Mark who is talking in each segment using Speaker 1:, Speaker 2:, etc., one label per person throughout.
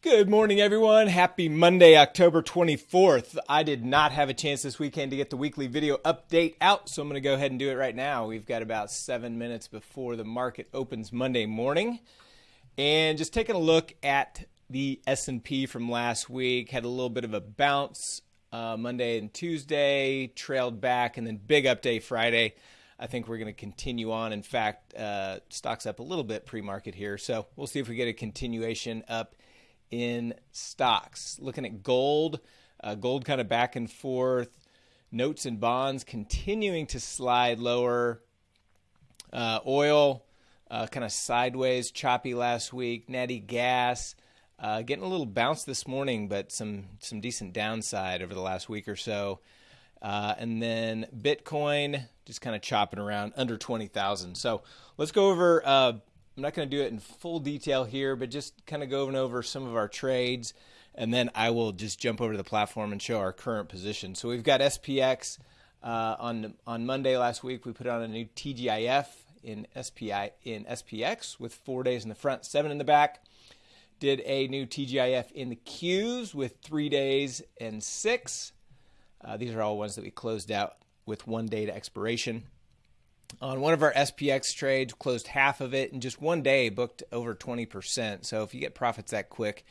Speaker 1: Good morning, everyone. Happy Monday, October 24th. I did not have a chance this weekend to get the weekly video update out, so I'm going to go ahead and do it right now. We've got about seven minutes before the market opens Monday morning. And just taking a look at the S&P from last week, had a little bit of a bounce uh, Monday and Tuesday, trailed back, and then big update Friday. I think we're going to continue on. In fact, uh, stocks up a little bit pre-market here, so we'll see if we get a continuation up in stocks. Looking at gold, uh, gold kind of back and forth. Notes and bonds continuing to slide lower. Uh, oil uh, kind of sideways, choppy last week. Natty gas uh, getting a little bounce this morning, but some some decent downside over the last week or so. Uh, and then Bitcoin just kind of chopping around under 20,000. So let's go over uh, I'm not going to do it in full detail here, but just kind of going over some of our trades, and then I will just jump over to the platform and show our current position. So we've got SPX uh, on on Monday last week. We put on a new TGIF in SPI in SPX with four days in the front, seven in the back. Did a new TGIF in the Qs with three days and six. Uh, these are all ones that we closed out with one day to expiration on one of our SPX trades, closed half of it in just one day, booked over 20%. So if you get profits that quick,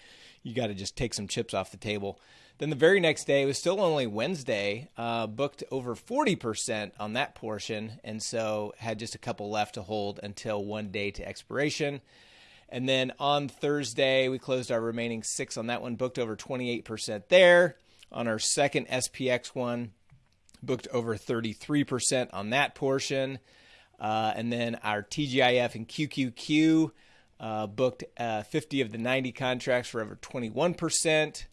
Speaker 1: you got to just take some chips off the table. Then the very next day, it was still only Wednesday, uh, booked over 40% on that portion, and so had just a couple left to hold until one day to expiration. And then on Thursday, we closed our remaining six on that one, booked over 28% there. On our second SPX one, booked over 33% on that portion. Uh, and then our TGIF and QQQ uh, booked uh, 50 of the 90 contracts for over 21%.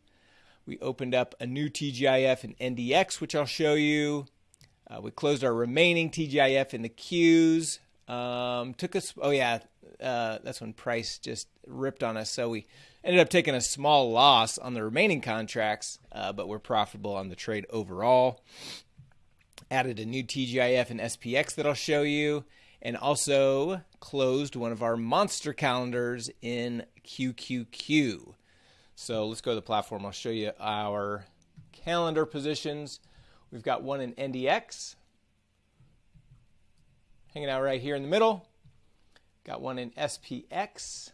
Speaker 1: We opened up a new TGIF and NDX, which I'll show you. Uh, we closed our remaining TGIF in the Qs. Um, took us, oh yeah, uh, that's when price just ripped on us. So we ended up taking a small loss on the remaining contracts, uh, but we're profitable on the trade overall added a new TGIF and SPX that I'll show you, and also closed one of our monster calendars in QQQ. So let's go to the platform. I'll show you our calendar positions. We've got one in NDX, hanging out right here in the middle. Got one in SPX.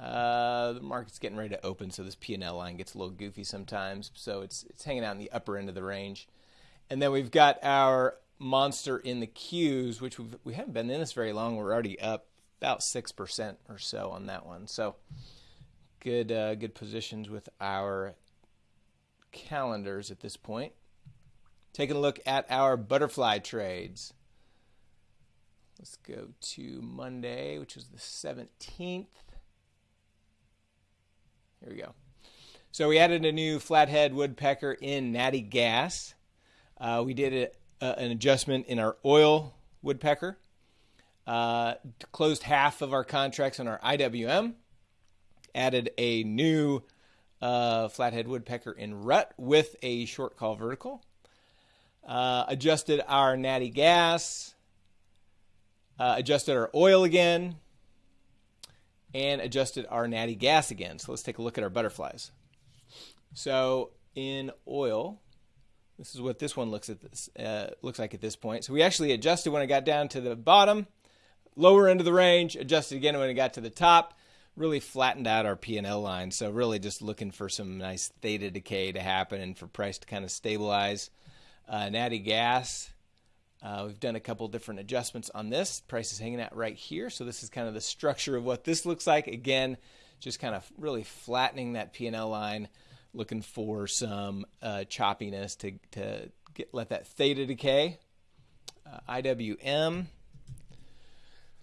Speaker 1: Uh, the market's getting ready to open, so this P&L line gets a little goofy sometimes. So it's it's hanging out in the upper end of the range. And then we've got our monster in the Qs, which we've, we haven't been in this very long. We're already up about six percent or so on that one. So good uh, good positions with our calendars at this point. Taking a look at our butterfly trades. Let's go to Monday, which is the 17th. Here we go. So we added a new flathead woodpecker in natty gas. Uh, we did a, an adjustment in our oil woodpecker. Uh, closed half of our contracts on our IWM. Added a new uh, flathead woodpecker in rut with a short call vertical. Uh, adjusted our natty gas. Uh, adjusted our oil again and adjusted our natty gas again. So let's take a look at our butterflies. So in oil, this is what this one looks at this uh, looks like at this point. So we actually adjusted when it got down to the bottom, lower end of the range, adjusted again when it got to the top. Really flattened out our P&L line. So really just looking for some nice theta decay to happen and for price to kind of stabilize. Uh, natty gas uh, we've done a couple different adjustments on this. Price is hanging out right here. So this is kind of the structure of what this looks like. Again, just kind of really flattening that P&L line, looking for some uh, choppiness to, to get, let that theta decay. Uh, IWM.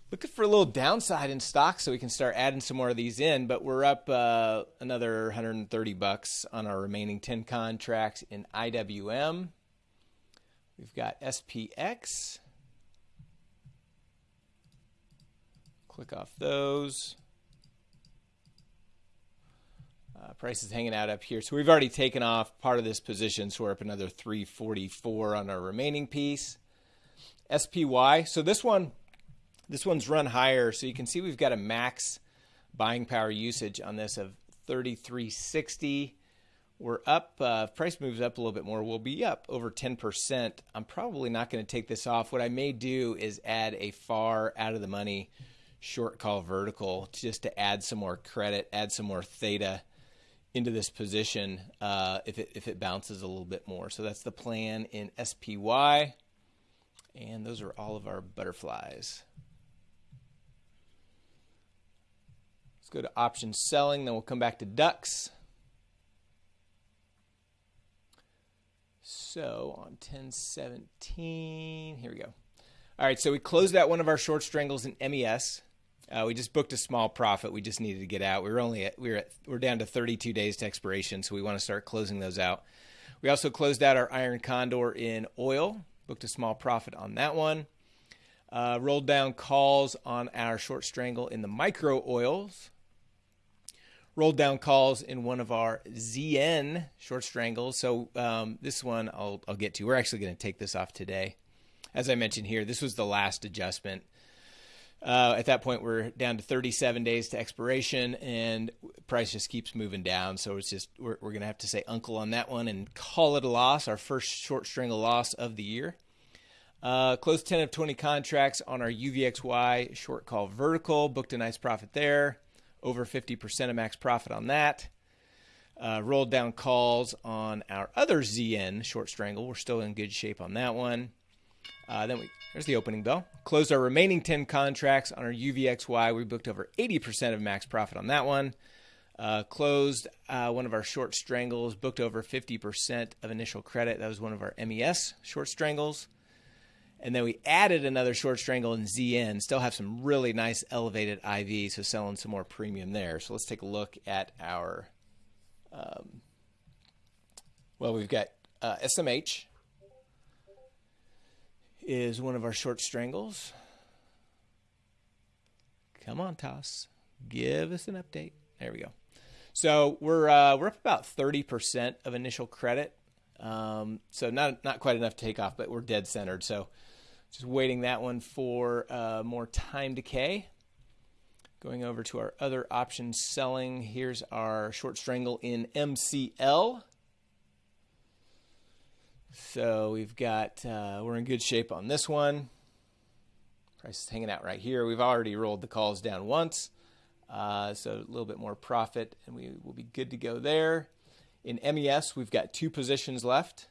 Speaker 1: Looking for a little downside in stock so we can start adding some more of these in, but we're up uh, another 130 bucks on our remaining 10 contracts in IWM. We've got SPX. Click off those. Uh, price is hanging out up here. So we've already taken off part of this position, so we're up another 344 on our remaining piece. SPY. So this one, This one's run higher, so you can see we've got a max buying power usage on this of 3360. We're up, uh, price moves up a little bit more, we'll be up over 10%. I'm probably not going to take this off. What I may do is add a far out of the money short call vertical just to add some more credit, add some more theta into this position uh, if, it, if it bounces a little bit more. So that's the plan in SPY. And those are all of our butterflies. Let's go to option selling, then we'll come back to ducks. So on 1017, here we go. All right, so we closed out one of our short strangles in MES. Uh, we just booked a small profit. We just needed to get out. We were only at, we were at, we're down to 32 days to expiration, so we want to start closing those out. We also closed out our iron condor in oil. Booked a small profit on that one. Uh, rolled down calls on our short strangle in the micro oils rolled down calls in one of our ZN short strangles. So um, this one I'll, I'll get to. We're actually going to take this off today. As I mentioned here, this was the last adjustment. Uh, at that point, we're down to 37 days to expiration, and price just keeps moving down. So it's just we're, we're going to have to say uncle on that one and call it a loss. Our first short strangle loss of the year. Uh, closed 10 of 20 contracts on our UVXY short call vertical. Booked a nice profit there over 50% of max profit on that. Uh, rolled down calls on our other ZN short strangle. We're still in good shape on that one. Uh, then we there's the opening bell. Closed our remaining 10 contracts on our UVXY. We booked over 80% of max profit on that one. Uh, closed uh, one of our short strangles, booked over 50% of initial credit. That was one of our MES short strangles. And then we added another short strangle in ZN. Still have some really nice elevated IV, so selling some more premium there. So let's take a look at our. Um, well, we've got uh, SMH is one of our short strangles. Come on, Toss, give us an update. There we go. So we're uh, we're up about thirty percent of initial credit. Um, so not not quite enough to take off, but we're dead centered. So just waiting that one for uh, more time decay. Going over to our other option selling. Here's our short strangle in MCL. So we've got, uh, we're in good shape on this one. Price is hanging out right here. We've already rolled the calls down once. Uh, so a little bit more profit and we will be good to go there. In MES, we've got two positions left.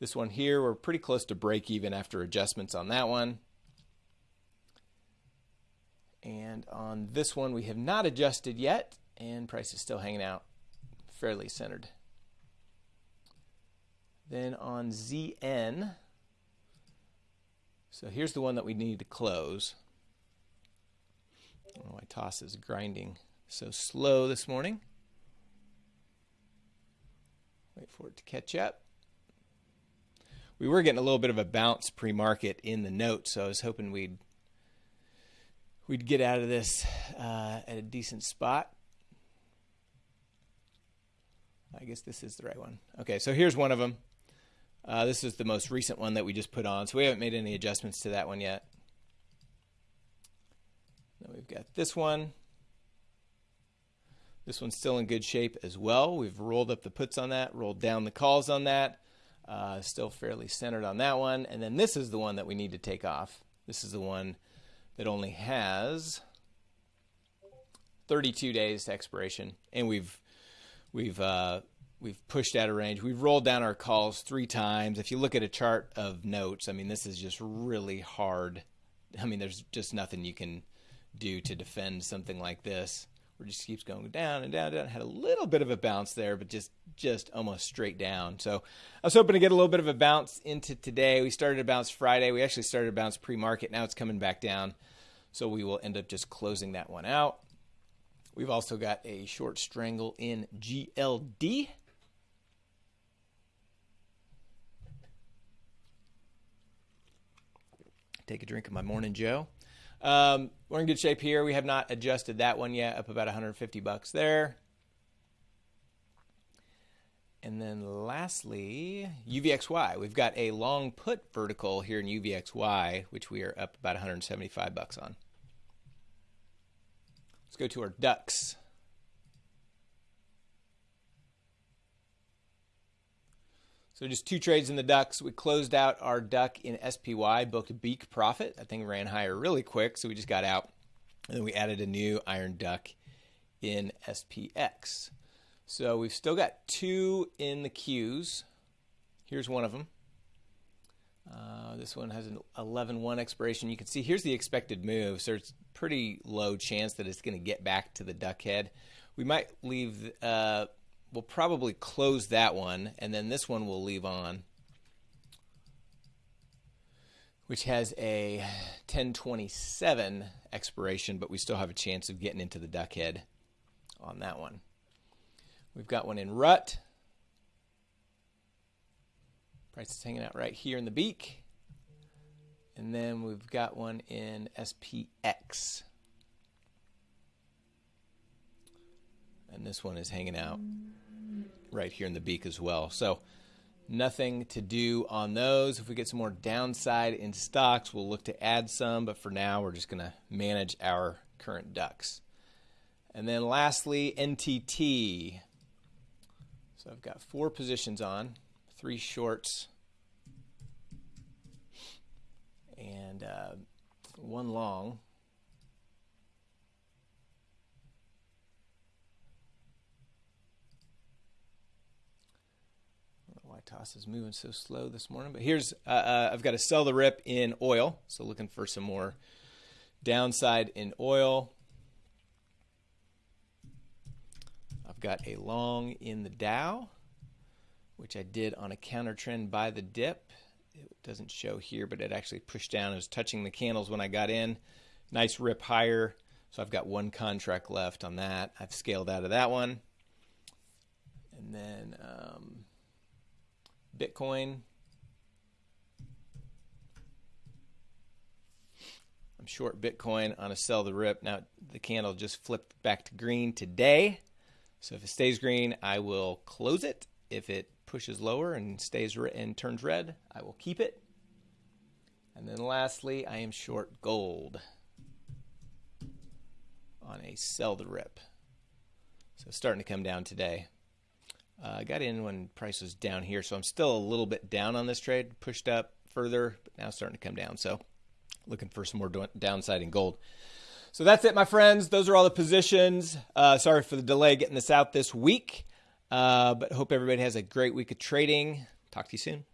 Speaker 1: This one here, we're pretty close to break even after adjustments on that one. And on this one, we have not adjusted yet, and price is still hanging out fairly centered. Then on ZN, so here's the one that we need to close. Oh, know why Toss is grinding so slow this morning. Wait for it to catch up we were getting a little bit of a bounce pre-market in the note, so I was hoping we'd we'd get out of this uh, at a decent spot. I guess this is the right one. Okay, so here's one of them. Uh, this is the most recent one that we just put on, so we haven't made any adjustments to that one yet. Then we've got this one. This one's still in good shape as well. We've rolled up the puts on that, rolled down the calls on that. Uh, still fairly centered on that one. And then this is the one that we need to take off. This is the one that only has 32 days to expiration, and we've we've uh, we've pushed out of range. We've rolled down our calls three times. If you look at a chart of notes, I mean, this is just really hard. I mean, there's just nothing you can do to defend something like this where it just keeps going down and down and down. Had a little bit of a bounce there, but just just almost straight down. So I was hoping to get a little bit of a bounce into today. We started a bounce Friday. We actually started a bounce pre-market. Now it's coming back down. So we will end up just closing that one out. We've also got a short strangle in GLD. Take a drink of my morning Joe. Um, we're in good shape here. We have not adjusted that one yet, up about 150 bucks there. And then lastly, UVXY. We've got a long put vertical here in UVXY, which we are up about 175 bucks on. Let's go to our ducks. So just two trades in the ducks. We closed out our duck in SPY, booked a beak profit. That thing ran higher really quick, so we just got out. And then we added a new iron duck in SPX. So we've still got two in the Qs. Here's one of them. Uh, this one has an 11-1 expiration. You can see here's the expected move, so it's pretty low chance that it's going to get back to the duck head. We might leave, uh, we'll probably close that one, and then this one we'll leave on, which has a 1027 expiration, but we still have a chance of getting into the duck head on that one. We've got one in rut. Price is hanging out right here in the beak. And then we've got one in SPX. And this one is hanging out right here in the beak as well. So nothing to do on those. If we get some more downside in stocks, we'll look to add some. But for now, we're just going to manage our current ducks. And then lastly, NTT. So I've got four positions on, three shorts, and uh, one long. Toss is moving so slow this morning, but here's uh, uh, I've got to sell the rip in oil, so looking for some more downside in oil. I've got a long in the Dow, which I did on a counter trend buy the dip. It doesn't show here, but it actually pushed down. It was touching the candles when I got in. Nice rip higher. So I've got one contract left on that. I've scaled out of that one. And then um, Bitcoin. I'm short Bitcoin on a sell the rip. Now the candle just flipped back to green today. So if it stays green, I will close it. If it pushes lower and stays and turns red, I will keep it. And then lastly, I am short gold on a sell the rip. So starting to come down today. Uh, I got in when price was down here, so I'm still a little bit down on this trade. Pushed up further, but now starting to come down. So looking for some more downside in gold. So that's it, my friends. Those are all the positions. Uh, sorry for the delay getting this out this week, uh, but hope everybody has a great week of trading. Talk to you soon.